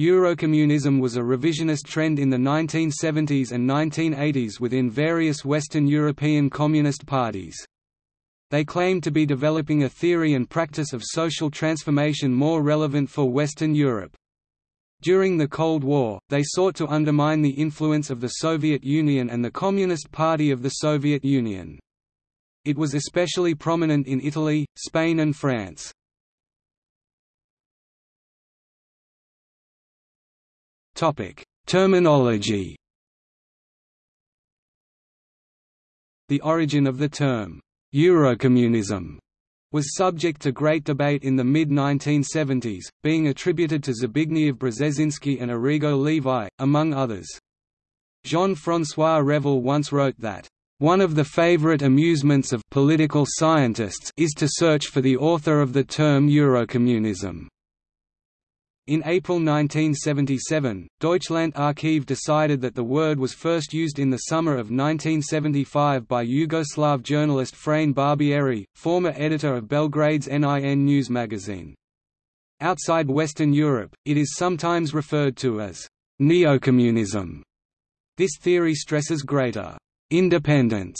Eurocommunism was a revisionist trend in the 1970s and 1980s within various Western European communist parties. They claimed to be developing a theory and practice of social transformation more relevant for Western Europe. During the Cold War, they sought to undermine the influence of the Soviet Union and the Communist Party of the Soviet Union. It was especially prominent in Italy, Spain and France. Terminology The origin of the term, Eurocommunism was subject to great debate in the mid-1970s, being attributed to Zbigniew Brzezinski and Arrigo Levi, among others. Jean-François Revel once wrote that, "...one of the favorite amusements of political scientists is to search for the author of the term Eurocommunism." In April 1977, Deutschland Archiv decided that the word was first used in the summer of 1975 by Yugoslav journalist Frane Barbieri, former editor of Belgrade's NIN news magazine. Outside Western Europe, it is sometimes referred to as neocommunism. This theory stresses greater independence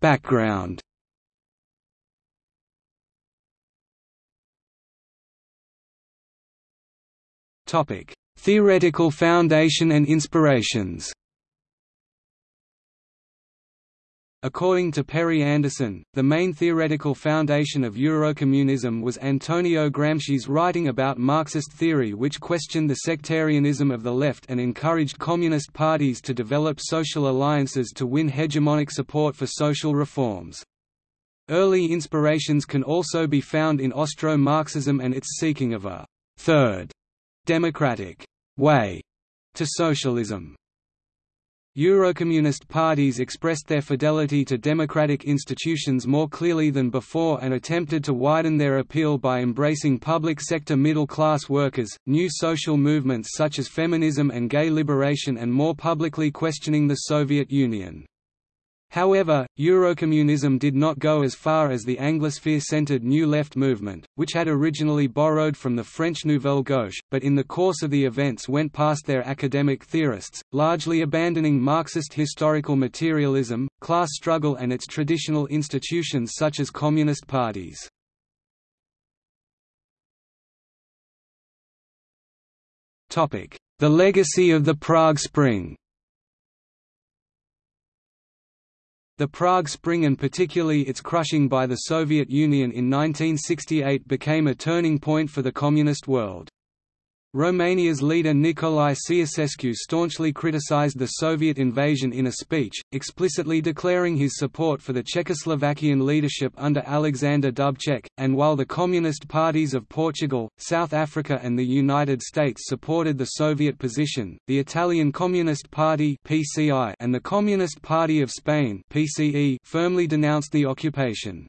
Background Topic: Theoretical foundation and inspirations. According to Perry Anderson, the main theoretical foundation of Eurocommunism was Antonio Gramsci's writing about Marxist theory which questioned the sectarianism of the left and encouraged communist parties to develop social alliances to win hegemonic support for social reforms. Early inspirations can also be found in Austro-Marxism and its seeking of a third democratic way to socialism. Eurocommunist parties expressed their fidelity to democratic institutions more clearly than before and attempted to widen their appeal by embracing public sector middle-class workers, new social movements such as feminism and gay liberation and more publicly questioning the Soviet Union. However, Eurocommunism did not go as far as the Anglosphere-centered New Left movement, which had originally borrowed from the French Nouvelle Gauche, but in the course of the events went past their academic theorists, largely abandoning Marxist historical materialism, class struggle and its traditional institutions such as communist parties. The legacy of the Prague Spring The Prague Spring and particularly its crushing by the Soviet Union in 1968 became a turning point for the Communist world. Romania's leader Nicolae Ceausescu staunchly criticized the Soviet invasion in a speech, explicitly declaring his support for the Czechoslovakian leadership under Alexander Dubček, and while the Communist parties of Portugal, South Africa and the United States supported the Soviet position, the Italian Communist Party and the Communist Party of Spain firmly denounced the occupation.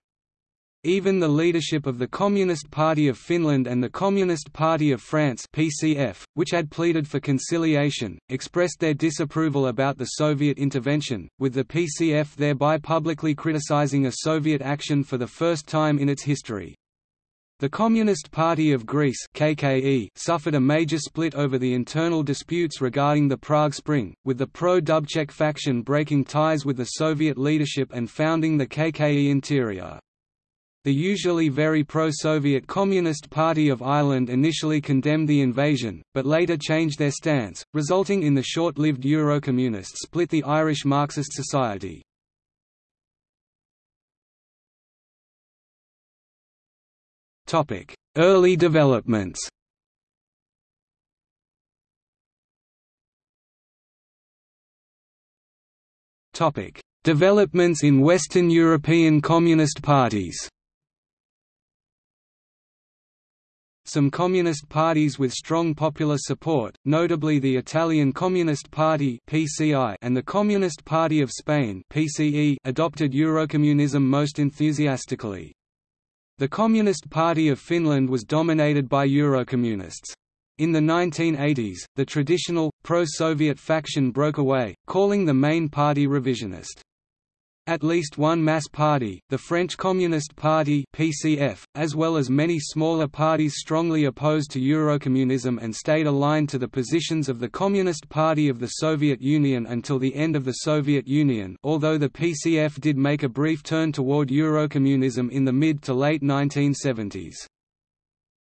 Even the leadership of the Communist Party of Finland and the Communist Party of France PCF, which had pleaded for conciliation, expressed their disapproval about the Soviet intervention, with the PCF thereby publicly criticizing a Soviet action for the first time in its history. The Communist Party of Greece KKE suffered a major split over the internal disputes regarding the Prague Spring, with the pro-Dubček faction breaking ties with the Soviet leadership and founding the KKE Interior. The usually very pro-Soviet Communist Party of Ireland initially condemned the invasion, but later changed their stance, resulting in the short-lived Eurocommunist split the Irish Marxist Society. Early developments Developments in Western European Communist parties Some communist parties with strong popular support, notably the Italian Communist Party (PCI) and the Communist Party of Spain (PCE), adopted Eurocommunism most enthusiastically. The Communist Party of Finland was dominated by Eurocommunists. In the 1980s, the traditional, pro-Soviet faction broke away, calling the main party revisionist. At least one mass party, the French Communist Party (PCF), as well as many smaller parties strongly opposed to Eurocommunism and stayed aligned to the positions of the Communist Party of the Soviet Union until the end of the Soviet Union, although the PCF did make a brief turn toward Eurocommunism in the mid to late 1970s.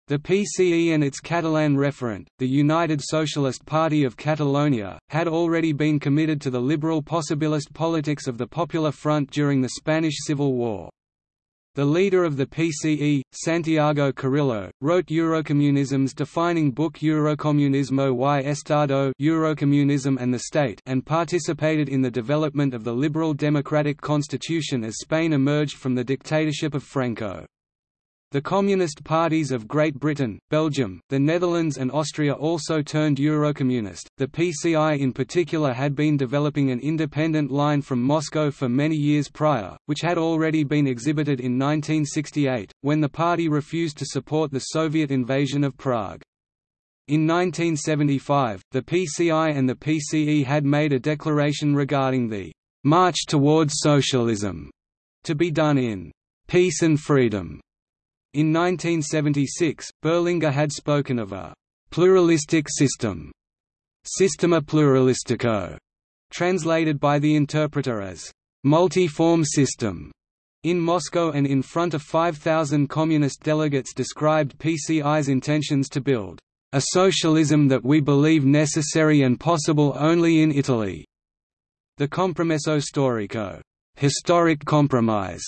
The PCE and its Catalan referent, the United Socialist Party of Catalonia, had already been committed to the liberal possibilist politics of the Popular Front during the Spanish Civil War. The leader of the PCE, Santiago Carrillo, wrote Eurocommunism's defining book Eurocommunismo y Estado Eurocommunism and the State and participated in the development of the liberal democratic constitution as Spain emerged from the dictatorship of Franco. The Communist parties of Great Britain, Belgium, the Netherlands and Austria also turned Eurocommunist. The PCI in particular had been developing an independent line from Moscow for many years prior, which had already been exhibited in 1968, when the party refused to support the Soviet invasion of Prague. In 1975, the PCI and the PCE had made a declaration regarding the «march towards socialism» to be done in «peace and freedom» In 1976, Berlinguer had spoken of a «pluralistic system» Sistema pluralistico, translated by the interpreter as «multi-form system». In Moscow and in front of 5,000 communist delegates described PCI's intentions to build «a socialism that we believe necessary and possible only in Italy». The Compromesso Storico historic compromise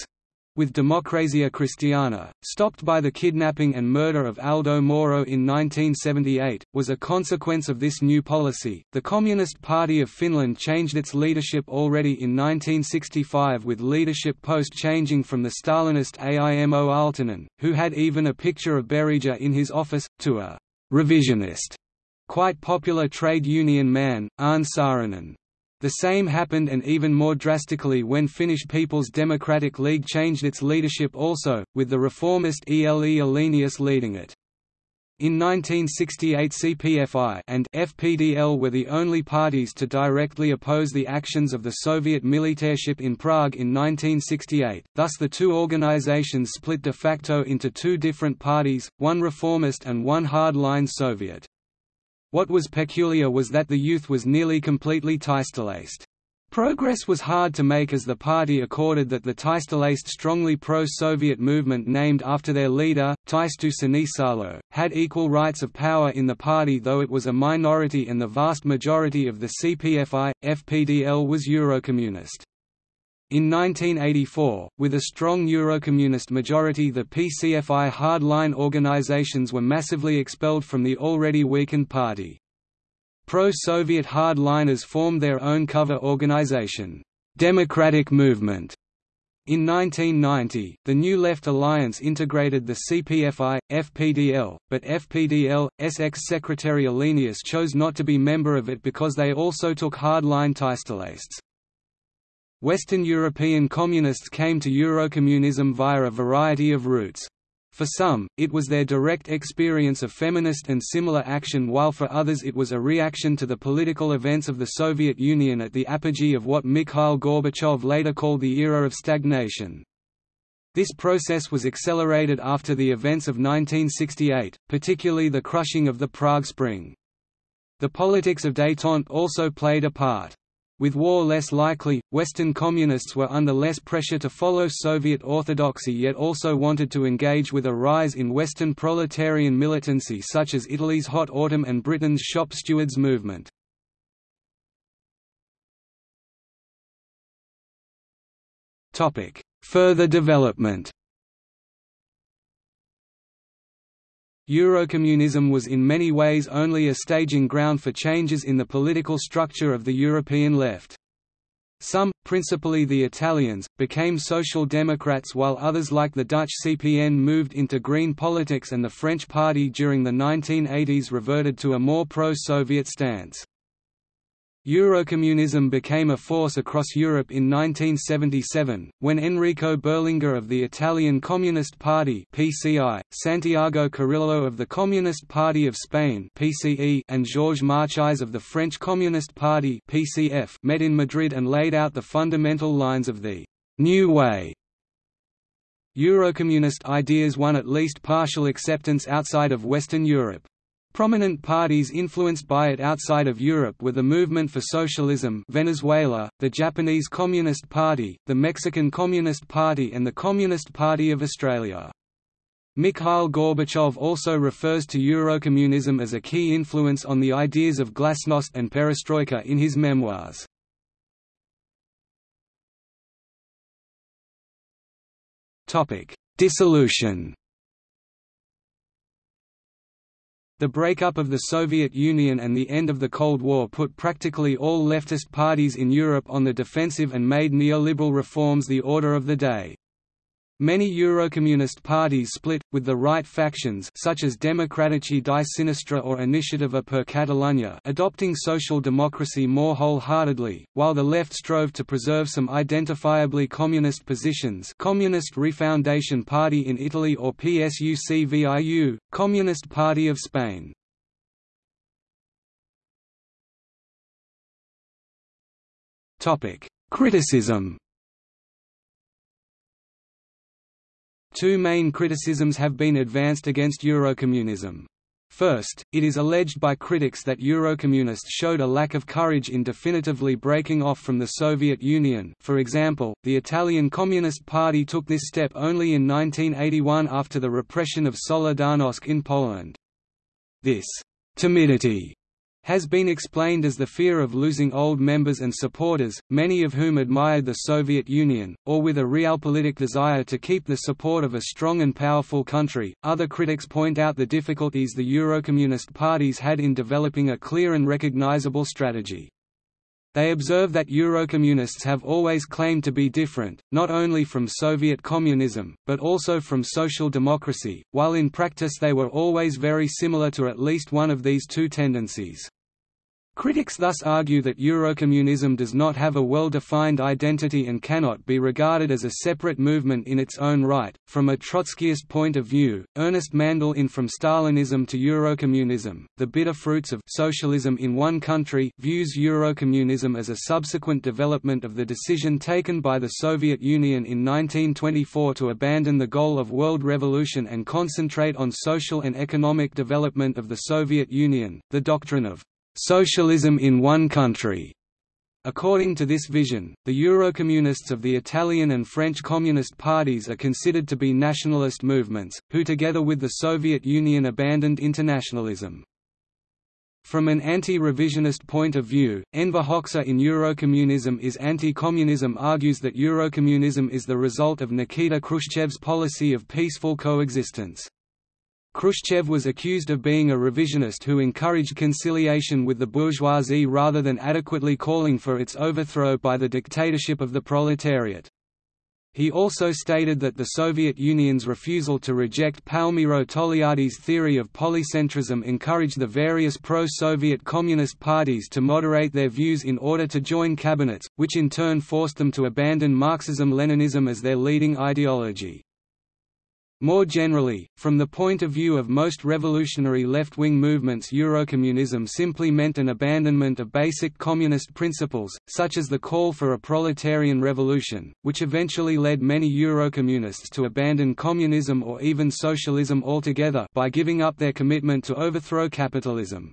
with Democrazia Cristiana, stopped by the kidnapping and murder of Aldo Moro in 1978, was a consequence of this new policy. The Communist Party of Finland changed its leadership already in 1965 with leadership post changing from the Stalinist Aimo Aaltonen, who had even a picture of Berija in his office, to a revisionist, quite popular trade union man, Arne Saarinen. The same happened and even more drastically when Finnish People's Democratic League changed its leadership also, with the reformist Ele Alenius leading it. In 1968 CPFI and FPDL were the only parties to directly oppose the actions of the Soviet militaryship in Prague in 1968, thus the two organizations split de facto into two different parties, one reformist and one hard-line Soviet. What was peculiar was that the youth was nearly completely Taistoliced. Progress was hard to make as the party accorded that the Taistoliced strongly pro-Soviet movement named after their leader, Taisto Sinisalo, had equal rights of power in the party though it was a minority and the vast majority of the CPFI, FPDL was Eurocommunist. In 1984, with a strong Eurocommunist majority the PCFI hardline organizations were massively expelled from the already weakened party. Pro-Soviet hardliners formed their own cover organization, Democratic Movement. In 1990, the New Left Alliance integrated the CPFI, FPDL, but FPDL, ex-secretary Alenius chose not to be member of it because they also took hardline Taistolists. Western European communists came to Eurocommunism via a variety of routes. For some, it was their direct experience of feminist and similar action while for others it was a reaction to the political events of the Soviet Union at the apogee of what Mikhail Gorbachev later called the era of stagnation. This process was accelerated after the events of 1968, particularly the crushing of the Prague Spring. The politics of détente also played a part. With war less likely, Western communists were under less pressure to follow Soviet orthodoxy yet also wanted to engage with a rise in Western proletarian militancy such as Italy's Hot Autumn and Britain's Shop Stewards movement. Further development Eurocommunism was in many ways only a staging ground for changes in the political structure of the European left. Some, principally the Italians, became Social Democrats while others like the Dutch CPN moved into Green politics and the French Party during the 1980s reverted to a more pro-Soviet stance. Eurocommunism became a force across Europe in 1977, when Enrico Berlinguer of the Italian Communist Party (PCI), Santiago Carrillo of the Communist Party of Spain (PCE), and Georges Marchais of the French Communist Party (PCF) met in Madrid and laid out the fundamental lines of the New Way Eurocommunist ideas won at least partial acceptance outside of Western Europe. Prominent parties influenced by it outside of Europe were the Movement for Socialism Venezuela, the Japanese Communist Party, the Mexican Communist Party and the Communist Party of Australia. Mikhail Gorbachev also refers to Eurocommunism as a key influence on the ideas of glasnost and perestroika in his memoirs. Dissolution The breakup of the Soviet Union and the end of the Cold War put practically all leftist parties in Europe on the defensive and made neoliberal reforms the order of the day. Many Eurocommunist parties split, with the right factions such as Democratici di Sinistra or Iniciativa per Catalunya adopting social democracy more wholeheartedly, while the left strove to preserve some identifiably communist positions Communist Refoundation Party in Italy or PSUC viu, Communist Party of Spain. Criticism Two main criticisms have been advanced against Eurocommunism. First, it is alleged by critics that Eurocommunists showed a lack of courage in definitively breaking off from the Soviet Union for example, the Italian Communist Party took this step only in 1981 after the repression of Solidarnosc in Poland. This «timidity» has been explained as the fear of losing old members and supporters, many of whom admired the Soviet Union, or with a realpolitik desire to keep the support of a strong and powerful country. Other critics point out the difficulties the Eurocommunist parties had in developing a clear and recognizable strategy. They observe that Eurocommunists have always claimed to be different, not only from Soviet communism, but also from social democracy, while in practice they were always very similar to at least one of these two tendencies. Critics thus argue that Eurocommunism does not have a well-defined identity and cannot be regarded as a separate movement in its own right. From a Trotskyist point of view, Ernest Mandel in From Stalinism to Eurocommunism, The Bitter Fruits of Socialism in One Country views Eurocommunism as a subsequent development of the decision taken by the Soviet Union in 1924 to abandon the goal of world revolution and concentrate on social and economic development of the Soviet Union, the doctrine of socialism in one country. According to this vision, the Eurocommunists of the Italian and French Communist parties are considered to be nationalist movements, who together with the Soviet Union abandoned internationalism. From an anti-revisionist point of view, Enver Hoxha in Eurocommunism is anti-communism argues that Eurocommunism is the result of Nikita Khrushchev's policy of peaceful coexistence. Khrushchev was accused of being a revisionist who encouraged conciliation with the bourgeoisie rather than adequately calling for its overthrow by the dictatorship of the proletariat. He also stated that the Soviet Union's refusal to reject Palmiro Togliatti's theory of polycentrism encouraged the various pro-Soviet Communist parties to moderate their views in order to join cabinets, which in turn forced them to abandon Marxism-Leninism as their leading ideology. More generally, from the point of view of most revolutionary left-wing movements Eurocommunism simply meant an abandonment of basic communist principles, such as the call for a proletarian revolution, which eventually led many Eurocommunists to abandon communism or even socialism altogether by giving up their commitment to overthrow capitalism.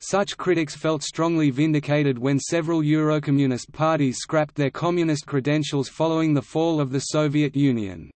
Such critics felt strongly vindicated when several Eurocommunist parties scrapped their communist credentials following the fall of the Soviet Union.